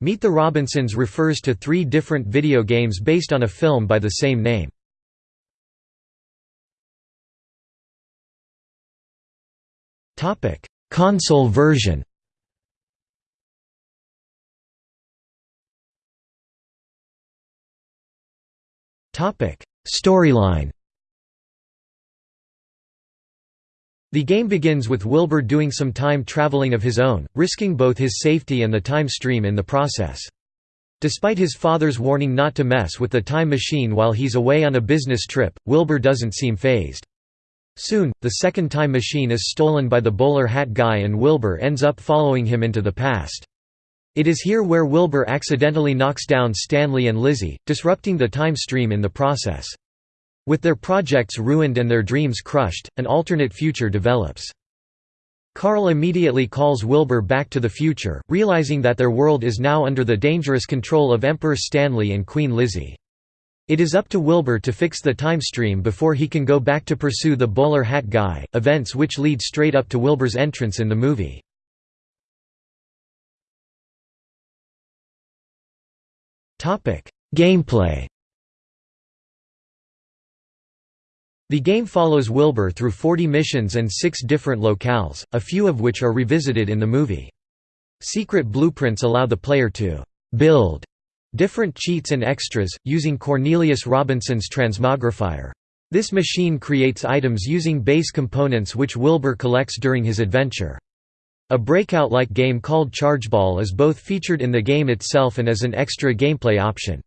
Meet the Robinsons refers to three different video games based on a film by the same name. Console version Storyline The game begins with Wilbur doing some time traveling of his own, risking both his safety and the time stream in the process. Despite his father's warning not to mess with the time machine while he's away on a business trip, Wilbur doesn't seem phased. Soon, the second time machine is stolen by the bowler hat guy and Wilbur ends up following him into the past. It is here where Wilbur accidentally knocks down Stanley and Lizzie, disrupting the time stream in the process. With their projects ruined and their dreams crushed, an alternate future develops. Carl immediately calls Wilbur back to the future, realizing that their world is now under the dangerous control of Emperor Stanley and Queen Lizzie. It is up to Wilbur to fix the time stream before he can go back to pursue the bowler hat guy, events which lead straight up to Wilbur's entrance in the movie. Gameplay The game follows Wilbur through 40 missions and six different locales, a few of which are revisited in the movie. Secret blueprints allow the player to «build» different cheats and extras, using Cornelius Robinson's transmogrifier. This machine creates items using base components which Wilbur collects during his adventure. A breakout-like game called Chargeball is both featured in the game itself and as an extra gameplay option.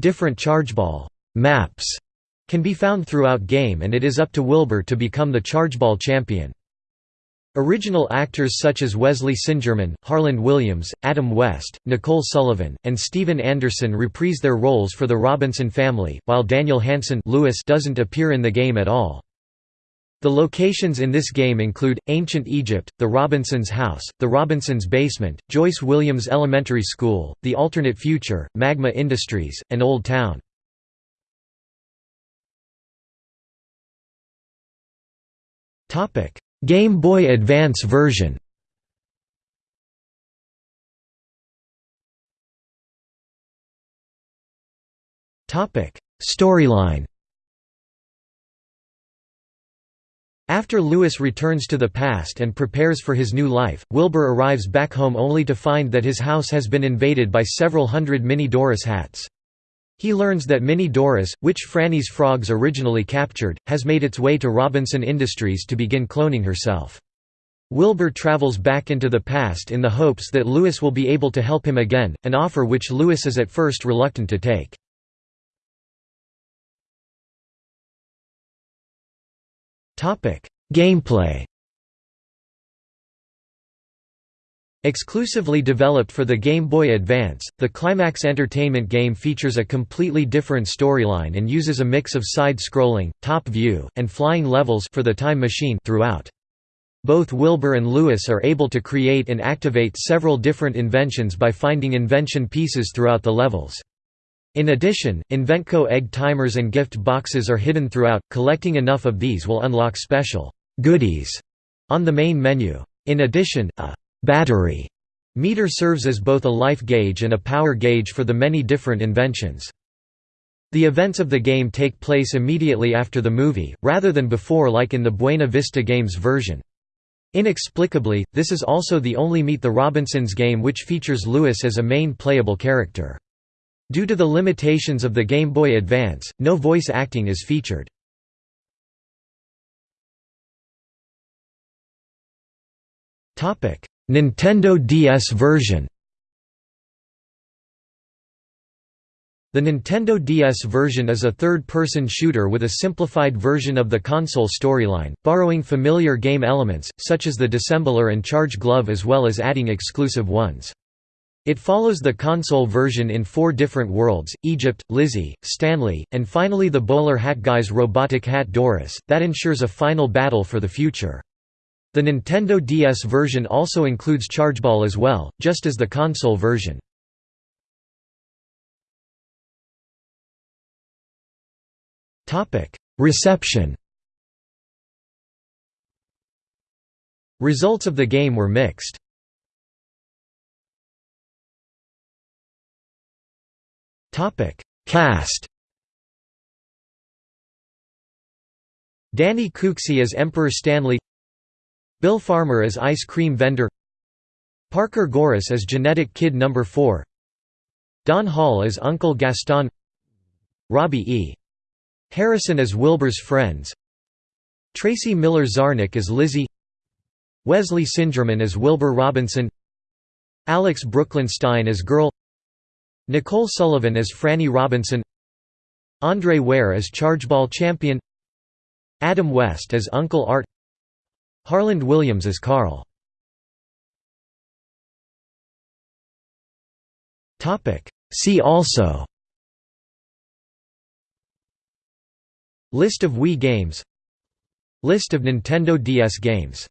Different Chargeball maps can be found throughout game and it is up to Wilbur to become the chargeball champion. Original actors such as Wesley Singerman, Harland Williams, Adam West, Nicole Sullivan, and Steven Anderson reprise their roles for the Robinson family, while Daniel Hansen Lewis doesn't appear in the game at all. The locations in this game include, Ancient Egypt, the Robinsons' house, the Robinsons' basement, Joyce Williams Elementary School, The Alternate Future, Magma Industries, and Old Town. Game Boy Advance version. Storyline. After Lewis returns to the past and prepares for his new life, Wilbur arrives back home only to find that his house has been invaded by several hundred Mini Doris hats. He learns that Mini Doris, which Franny's frogs originally captured, has made its way to Robinson Industries to begin cloning herself. Wilbur travels back into the past in the hopes that Lewis will be able to help him again, an offer which Lewis is at first reluctant to take. Gameplay Exclusively developed for the Game Boy Advance, the Climax Entertainment game features a completely different storyline and uses a mix of side-scrolling, top-view, and flying levels for the Time Machine throughout. Both Wilbur and Lewis are able to create and activate several different inventions by finding invention pieces throughout the levels. In addition, Inventco egg timers and gift boxes are hidden throughout, collecting enough of these will unlock special «goodies» on the main menu. In addition, a battery meter serves as both a life gauge and a power gauge for the many different inventions. The events of the game take place immediately after the movie, rather than before like in the Buena Vista Games version. Inexplicably, this is also the only Meet the Robinsons game which features Lewis as a main playable character. Due to the limitations of the Game Boy Advance, no voice acting is featured. Nintendo DS version The Nintendo DS version is a third-person shooter with a simplified version of the console storyline, borrowing familiar game elements, such as the Dissembler and Charge Glove as well as adding exclusive ones. It follows the console version in four different worlds, Egypt, Lizzie, Stanley, and finally the bowler hat guy's robotic hat Doris, that ensures a final battle for the future. The Nintendo DS version also includes Chargeball as well, just as the console version. Reception Results of the game were mixed. Cast Danny Cooksey as Emperor Stanley Bill Farmer as ice cream vendor. Parker Goris as genetic kid number 4 Don Hall as Uncle Gaston. Robbie E. Harrison as Wilbur's friends. Tracy Miller Zarnick as Lizzie. Wesley Singerman as Wilbur Robinson. Alex Brooklynstein as Girl. Nicole Sullivan as Franny Robinson. Andre Ware as Chargeball Champion. Adam West as Uncle Art Harland Williams as Carl. See also. List of Wii games. List of Nintendo DS games